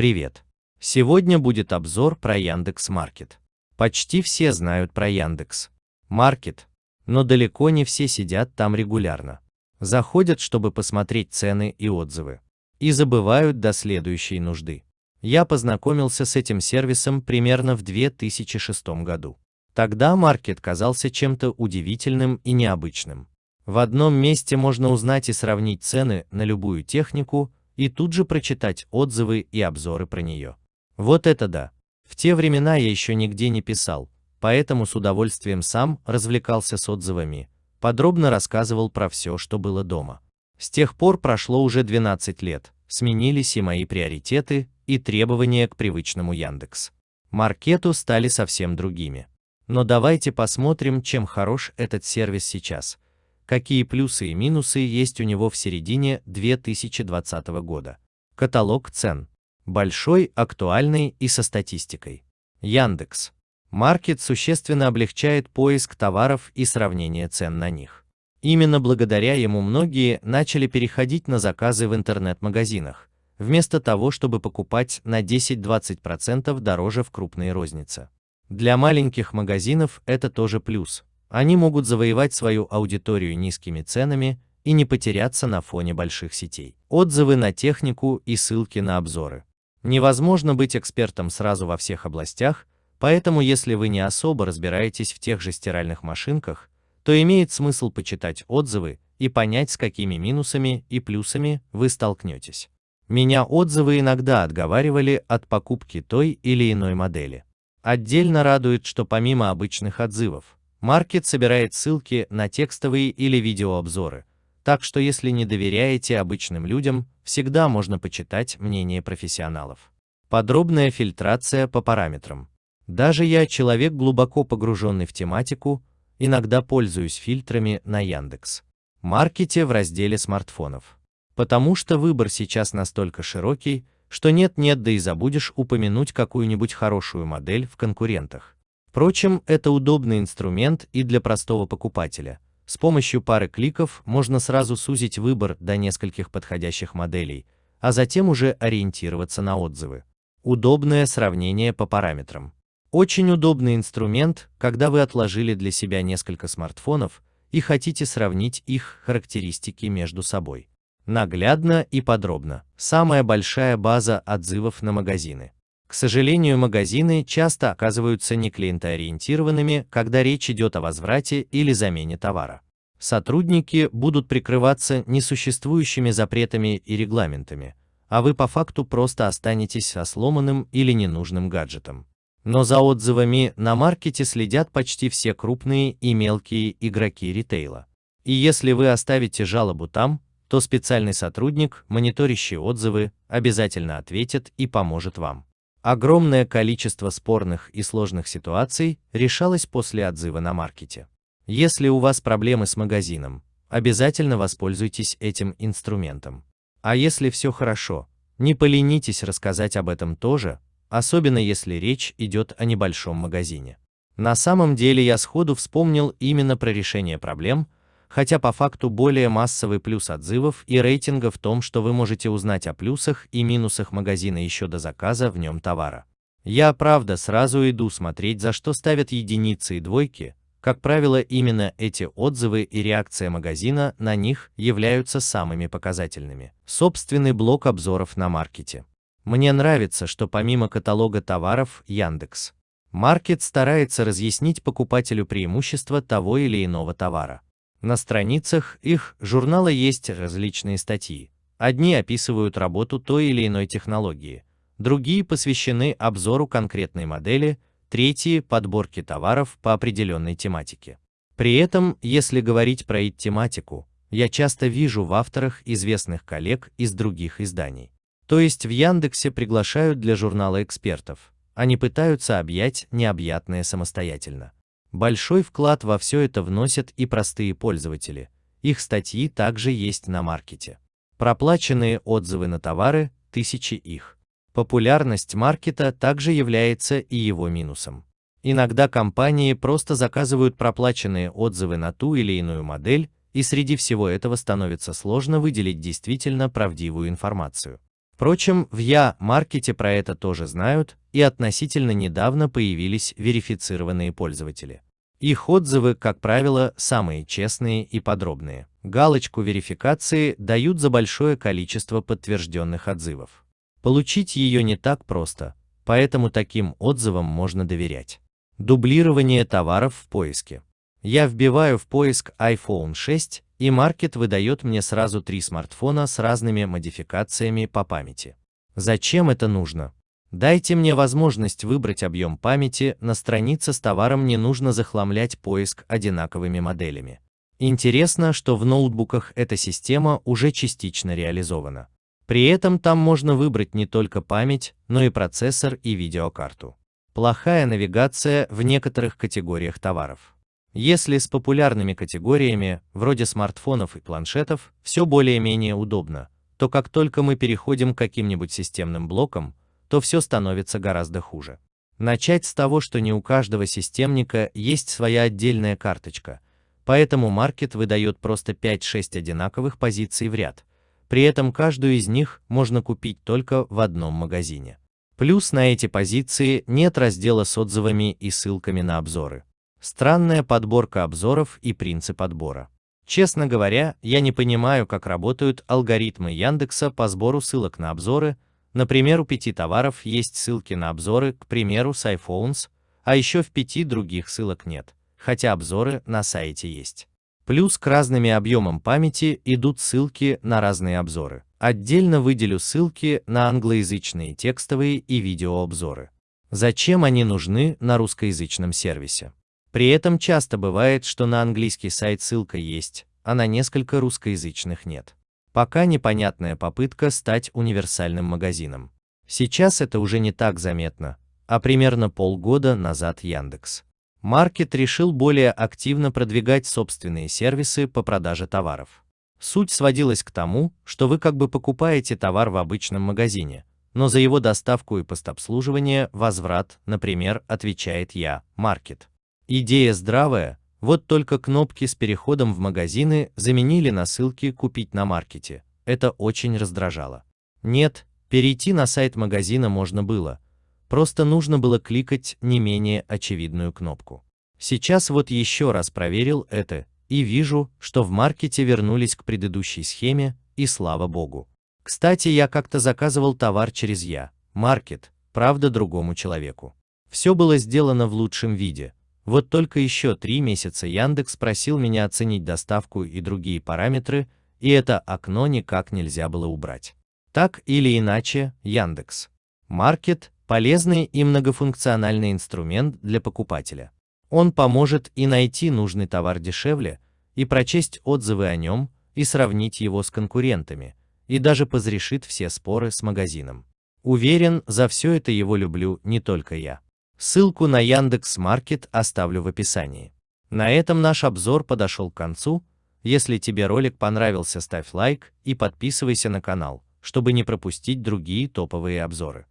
Привет! Сегодня будет обзор про Яндекс Маркет. Почти все знают про Яндекс Маркет, но далеко не все сидят там регулярно. Заходят, чтобы посмотреть цены и отзывы. И забывают до следующей нужды. Я познакомился с этим сервисом примерно в 2006 году. Тогда маркет казался чем-то удивительным и необычным. В одном месте можно узнать и сравнить цены на любую технику, и тут же прочитать отзывы и обзоры про нее. Вот это да! В те времена я еще нигде не писал, поэтому с удовольствием сам развлекался с отзывами, подробно рассказывал про все, что было дома. С тех пор прошло уже 12 лет, сменились и мои приоритеты, и требования к привычному Яндекс. Маркету стали совсем другими. Но давайте посмотрим, чем хорош этот сервис сейчас – какие плюсы и минусы есть у него в середине 2020 года. Каталог цен. Большой, актуальный и со статистикой. Яндекс. Маркет существенно облегчает поиск товаров и сравнение цен на них. Именно благодаря ему многие начали переходить на заказы в интернет-магазинах, вместо того, чтобы покупать на 10-20% дороже в крупной рознице. Для маленьких магазинов это тоже плюс, они могут завоевать свою аудиторию низкими ценами и не потеряться на фоне больших сетей. Отзывы на технику и ссылки на обзоры. Невозможно быть экспертом сразу во всех областях, поэтому если вы не особо разбираетесь в тех же стиральных машинках, то имеет смысл почитать отзывы и понять, с какими минусами и плюсами вы столкнетесь. Меня отзывы иногда отговаривали от покупки той или иной модели. Отдельно радует, что помимо обычных отзывов, Маркет собирает ссылки на текстовые или видеообзоры, так что если не доверяете обычным людям, всегда можно почитать мнение профессионалов. Подробная фильтрация по параметрам. Даже я, человек глубоко погруженный в тематику, иногда пользуюсь фильтрами на Яндекс. Маркете в разделе смартфонов. Потому что выбор сейчас настолько широкий, что нет-нет да и забудешь упомянуть какую-нибудь хорошую модель в конкурентах. Впрочем, это удобный инструмент и для простого покупателя. С помощью пары кликов можно сразу сузить выбор до нескольких подходящих моделей, а затем уже ориентироваться на отзывы. Удобное сравнение по параметрам. Очень удобный инструмент, когда вы отложили для себя несколько смартфонов и хотите сравнить их характеристики между собой. Наглядно и подробно. Самая большая база отзывов на магазины. К сожалению, магазины часто оказываются не клиентоориентированными, когда речь идет о возврате или замене товара. Сотрудники будут прикрываться несуществующими запретами и регламентами, а вы по факту просто останетесь со сломанным или ненужным гаджетом. Но за отзывами на маркете следят почти все крупные и мелкие игроки ритейла. И если вы оставите жалобу там, то специальный сотрудник, мониторящий отзывы, обязательно ответит и поможет вам. Огромное количество спорных и сложных ситуаций решалось после отзыва на маркете. Если у вас проблемы с магазином, обязательно воспользуйтесь этим инструментом. А если все хорошо, не поленитесь рассказать об этом тоже, особенно если речь идет о небольшом магазине. На самом деле я сходу вспомнил именно про решение проблем, хотя по факту более массовый плюс отзывов и рейтинга в том, что вы можете узнать о плюсах и минусах магазина еще до заказа в нем товара. Я, правда, сразу иду смотреть, за что ставят единицы и двойки, как правило, именно эти отзывы и реакция магазина на них являются самыми показательными. Собственный блок обзоров на маркете. Мне нравится, что помимо каталога товаров Яндекс. Маркет старается разъяснить покупателю преимущества того или иного товара. На страницах их журнала есть различные статьи. Одни описывают работу той или иной технологии, другие посвящены обзору конкретной модели, третьи – подборке товаров по определенной тематике. При этом, если говорить про их тематику, я часто вижу в авторах известных коллег из других изданий. То есть в Яндексе приглашают для журнала экспертов, они пытаются объять необъятное самостоятельно. Большой вклад во все это вносят и простые пользователи. Их статьи также есть на маркете. Проплаченные отзывы на товары, тысячи их. Популярность маркета также является и его минусом. Иногда компании просто заказывают проплаченные отзывы на ту или иную модель, и среди всего этого становится сложно выделить действительно правдивую информацию. Впрочем, в Я-маркете про это тоже знают, и относительно недавно появились верифицированные пользователи. Их отзывы, как правило, самые честные и подробные. Галочку верификации дают за большое количество подтвержденных отзывов. Получить ее не так просто, поэтому таким отзывам можно доверять. Дублирование товаров в поиске. Я вбиваю в поиск iPhone 6, и маркет выдает мне сразу три смартфона с разными модификациями по памяти. Зачем это нужно? Дайте мне возможность выбрать объем памяти, на странице с товаром не нужно захламлять поиск одинаковыми моделями. Интересно, что в ноутбуках эта система уже частично реализована. При этом там можно выбрать не только память, но и процессор и видеокарту. Плохая навигация в некоторых категориях товаров. Если с популярными категориями, вроде смартфонов и планшетов, все более-менее удобно, то как только мы переходим к каким-нибудь системным блокам, то все становится гораздо хуже. Начать с того, что не у каждого системника есть своя отдельная карточка, поэтому маркет выдает просто 5-6 одинаковых позиций в ряд, при этом каждую из них можно купить только в одном магазине. Плюс на эти позиции нет раздела с отзывами и ссылками на обзоры. Странная подборка обзоров и принцип отбора. Честно говоря, я не понимаю, как работают алгоритмы Яндекса по сбору ссылок на обзоры. Например, у пяти товаров есть ссылки на обзоры, к примеру, с iPhones, а еще в пяти других ссылок нет, хотя обзоры на сайте есть. Плюс к разными объемам памяти идут ссылки на разные обзоры. Отдельно выделю ссылки на англоязычные текстовые и видеообзоры. Зачем они нужны на русскоязычном сервисе? При этом часто бывает, что на английский сайт ссылка есть, а на несколько русскоязычных нет. Пока непонятная попытка стать универсальным магазином. Сейчас это уже не так заметно, а примерно полгода назад Яндекс. Маркет решил более активно продвигать собственные сервисы по продаже товаров. Суть сводилась к тому, что вы как бы покупаете товар в обычном магазине, но за его доставку и постобслуживание возврат, например, отвечает я, Маркет. Идея здравая, вот только кнопки с переходом в магазины заменили на ссылки «Купить на маркете». Это очень раздражало. Нет, перейти на сайт магазина можно было, просто нужно было кликать не менее очевидную кнопку. Сейчас вот еще раз проверил это, и вижу, что в маркете вернулись к предыдущей схеме, и слава богу. Кстати, я как-то заказывал товар через Я, маркет, правда другому человеку. Все было сделано в лучшем виде, вот только еще три месяца Яндекс просил меня оценить доставку и другие параметры, и это окно никак нельзя было убрать. Так или иначе, Яндекс. Маркет – полезный и многофункциональный инструмент для покупателя. Он поможет и найти нужный товар дешевле, и прочесть отзывы о нем, и сравнить его с конкурентами, и даже позрешит все споры с магазином. Уверен, за все это его люблю не только я. Ссылку на Яндекс Маркет оставлю в описании. На этом наш обзор подошел к концу. Если тебе ролик понравился, ставь лайк и подписывайся на канал, чтобы не пропустить другие топовые обзоры.